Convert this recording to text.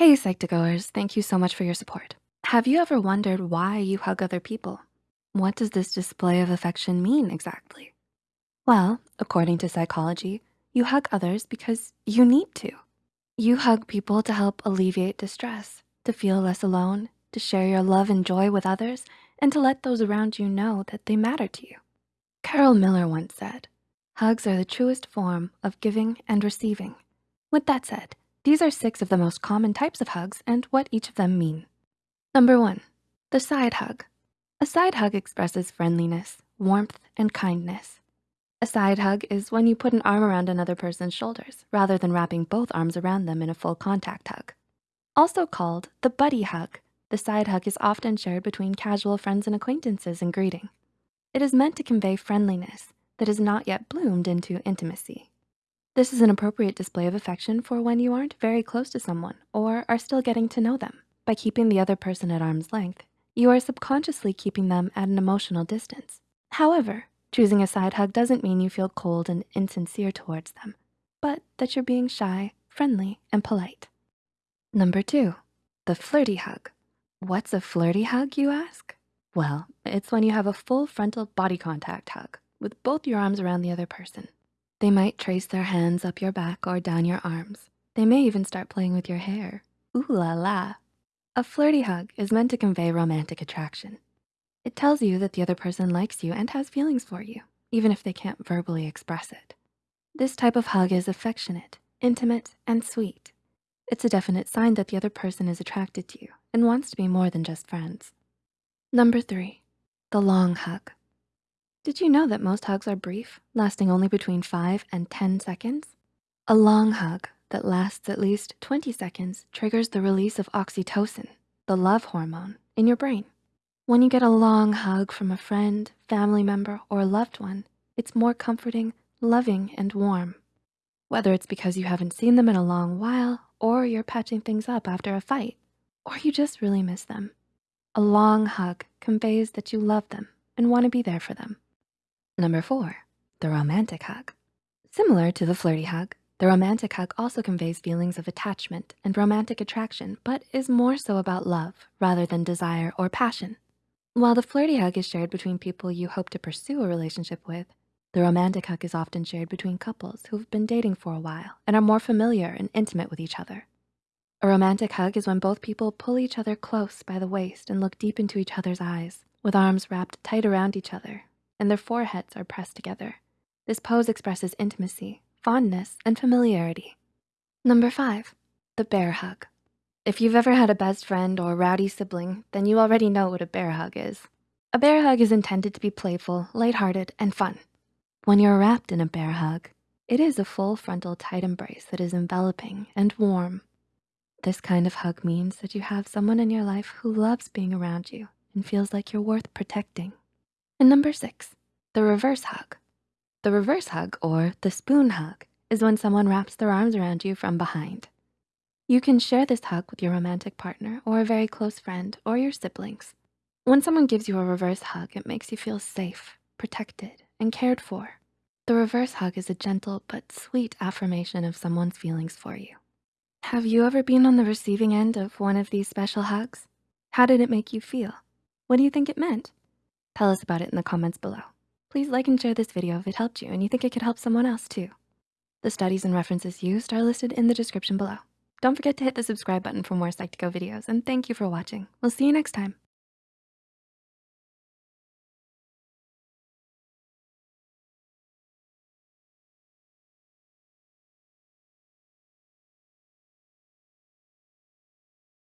Hey, Psych2Goers, thank you so much for your support. Have you ever wondered why you hug other people? What does this display of affection mean exactly? Well, according to psychology, you hug others because you need to. You hug people to help alleviate distress, to feel less alone, to share your love and joy with others, and to let those around you know that they matter to you. Carol Miller once said, hugs are the truest form of giving and receiving. With that said, these are six of the most common types of hugs and what each of them mean. Number one, the side hug. A side hug expresses friendliness, warmth, and kindness. A side hug is when you put an arm around another person's shoulders rather than wrapping both arms around them in a full contact hug. Also called the buddy hug, the side hug is often shared between casual friends and acquaintances in greeting. It is meant to convey friendliness that has not yet bloomed into intimacy. This is an appropriate display of affection for when you aren't very close to someone or are still getting to know them. By keeping the other person at arm's length, you are subconsciously keeping them at an emotional distance. However, choosing a side hug doesn't mean you feel cold and insincere towards them, but that you're being shy, friendly, and polite. Number two, the flirty hug. What's a flirty hug, you ask? Well, it's when you have a full frontal body contact hug with both your arms around the other person. They might trace their hands up your back or down your arms. They may even start playing with your hair. Ooh la la. A flirty hug is meant to convey romantic attraction. It tells you that the other person likes you and has feelings for you, even if they can't verbally express it. This type of hug is affectionate, intimate, and sweet. It's a definite sign that the other person is attracted to you and wants to be more than just friends. Number three, the long hug. Did you know that most hugs are brief, lasting only between five and 10 seconds? A long hug that lasts at least 20 seconds triggers the release of oxytocin, the love hormone, in your brain. When you get a long hug from a friend, family member, or a loved one, it's more comforting, loving, and warm. Whether it's because you haven't seen them in a long while, or you're patching things up after a fight, or you just really miss them. A long hug conveys that you love them and wanna be there for them. Number four, the romantic hug. Similar to the flirty hug, the romantic hug also conveys feelings of attachment and romantic attraction, but is more so about love rather than desire or passion. While the flirty hug is shared between people you hope to pursue a relationship with, the romantic hug is often shared between couples who've been dating for a while and are more familiar and intimate with each other. A romantic hug is when both people pull each other close by the waist and look deep into each other's eyes with arms wrapped tight around each other and their foreheads are pressed together. This pose expresses intimacy, fondness, and familiarity. Number five, the bear hug. If you've ever had a best friend or rowdy sibling, then you already know what a bear hug is. A bear hug is intended to be playful, lighthearted, and fun. When you're wrapped in a bear hug, it is a full frontal tight embrace that is enveloping and warm. This kind of hug means that you have someone in your life who loves being around you and feels like you're worth protecting. And number six, the reverse hug. The reverse hug or the spoon hug is when someone wraps their arms around you from behind. You can share this hug with your romantic partner or a very close friend or your siblings. When someone gives you a reverse hug, it makes you feel safe, protected, and cared for. The reverse hug is a gentle but sweet affirmation of someone's feelings for you. Have you ever been on the receiving end of one of these special hugs? How did it make you feel? What do you think it meant? Tell us about it in the comments below. Please like and share this video if it helped you and you think it could help someone else too. The studies and references used are listed in the description below. Don't forget to hit the subscribe button for more Psych2Go videos and thank you for watching. We'll see you next time.